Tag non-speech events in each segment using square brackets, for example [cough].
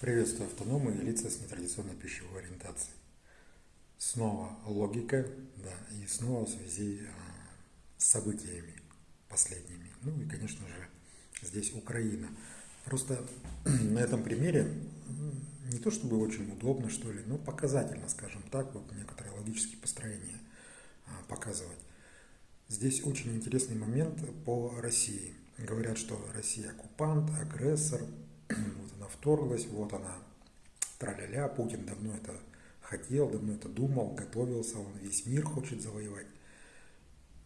Приветствую автономы и лица с нетрадиционной пищевой ориентацией. Снова логика, да, и снова в связи а, с событиями последними. Ну и, конечно же, здесь Украина. Просто [clears throat] на этом примере не то чтобы очень удобно, что ли, но показательно, скажем так, вот некоторые логические построения а, показывать. Здесь очень интересный момент по России. Говорят, что Россия оккупант, агрессор, [clears throat] вторглась, вот она, траля-ля, Путин давно это хотел, давно это думал, готовился, он весь мир хочет завоевать.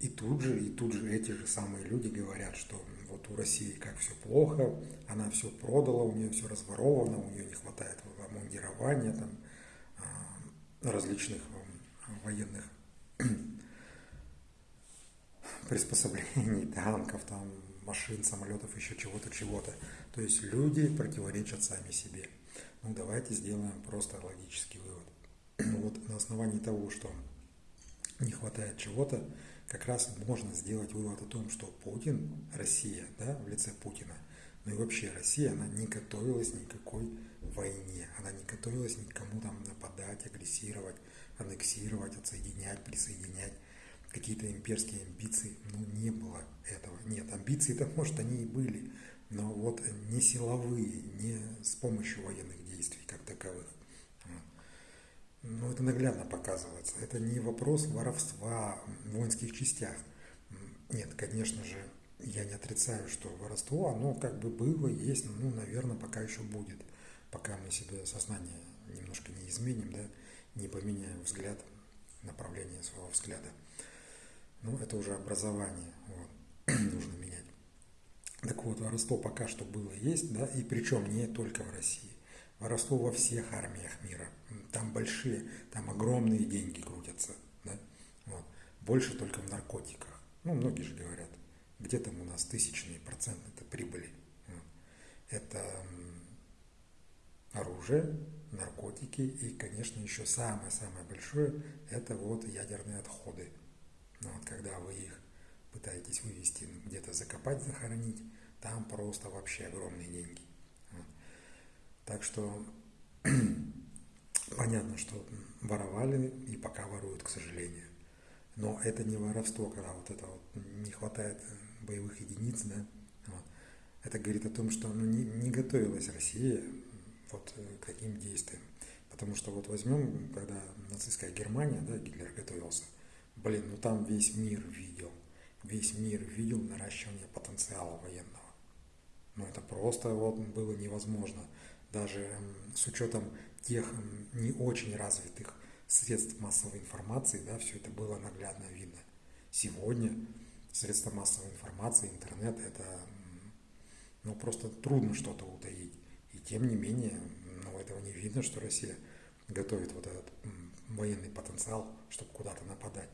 И тут же, и тут же эти же самые люди говорят, что вот у России как все плохо, она все продала, у нее все разворовано, у нее не хватает обмундирования, там, а, различных военных приспособлений, [laughs] танков, там, машин, самолетов, еще чего-то, чего-то. То есть люди противоречат сами себе. Ну, давайте сделаем просто логический вывод. [clears throat] Вот на основании того, что не хватает чего-то, как раз можно сделать вывод о том, что Путин, Россия, да, в лице Путина, ну и вообще Россия, она не готовилась никакой войне, она не готовилась никому там нападать, агрессировать, аннексировать, отсоединять, присоединять какие-то имперские амбиции, ну, не было этого. Нет, амбиции-то, может, они и были, но вот не силовые, не с помощью военных действий как таковых. Но это наглядно показывается. Это не вопрос воровства в воинских частях. Нет, конечно же, я не отрицаю, что воровство, оно как бы было, есть, ну, наверное, пока еще будет, пока мы себе сознание немножко не изменим, да, не поменяем взгляд, направление своего взгляда ну, это уже образование, вот, [clears throat] нужно менять. Так вот, воровство пока что было, есть, да, и причем не только в России. Воровство во всех армиях мира. Там большие, там огромные деньги крутятся, да, вот. Больше только в наркотиках. Ну, многие же говорят, где там у нас тысячные проценты это прибыли. Это оружие, наркотики и, конечно, еще самое-самое большое – это вот ядерные отходы. Но вот когда вы их пытаетесь вывести, где-то закопать, захоронить, там просто вообще огромные деньги. Вот. Так что [clears throat] понятно, что воровали и пока воруют, к сожалению. Но это не воровство, когда вот это вот не хватает боевых единиц, да. Вот. Это говорит о том, что ну, не, не готовилась Россия вот к таким действиям. Потому что вот возьмем, когда нацистская Германия, да, Гитлер готовился – Блин, ну там весь мир видел. Весь мир видел наращивание потенциала военного. Ну это просто вот было невозможно. Даже с учетом тех не очень развитых средств массовой информации, да, все это было наглядно видно. Сегодня средства массовой информации, интернет, это ну, просто трудно что-то утаить. И тем не менее, ну, этого не видно, что Россия готовит вот этот военный потенциал, чтобы куда-то нападать.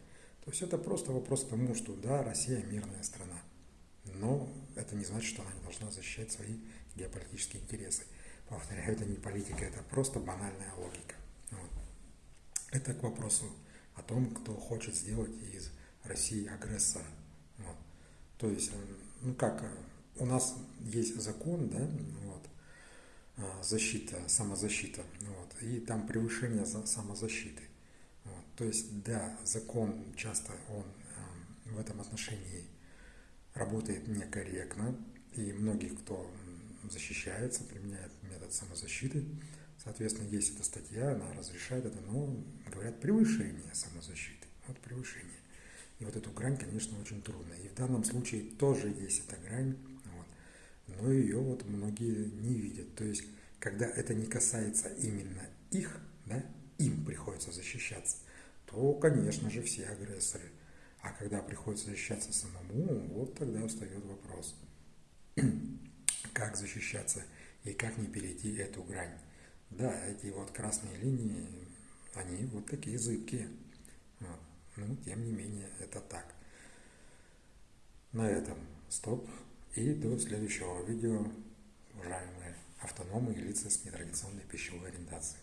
То есть это просто вопрос к тому, что да, Россия мирная страна, но это не значит, что она не должна защищать свои геополитические интересы. Повторяю, это не политика, это просто банальная логика. Вот. Это к вопросу о том, кто хочет сделать из России агрессора. Вот. То есть, ну как, у нас есть закон, да, вот, а, защита, самозащита, вот, и там превышение самозащиты. То есть, да, закон часто он эм, в этом отношении работает некорректно, и многие, кто защищается, применяет метод самозащиты, соответственно, есть эта статья, она разрешает это, но говорят превышение самозащиты, вот превышение. И вот эту грань, конечно, очень трудно. И в данном случае тоже есть эта грань, вот, но ее вот многие не видят. То есть, когда это не касается именно их, да, им приходится защищаться, то, конечно же, все агрессоры. А когда приходится защищаться самому, вот тогда встает вопрос, [clears throat] как защищаться и как не перейти эту грань. Да, эти вот красные линии, они вот такие зыбкие. Вот. Ну, тем не менее, это так. На этом стоп. И до следующего видео, уважаемые автономы и лица с нетрадиционной пищевой ориентацией.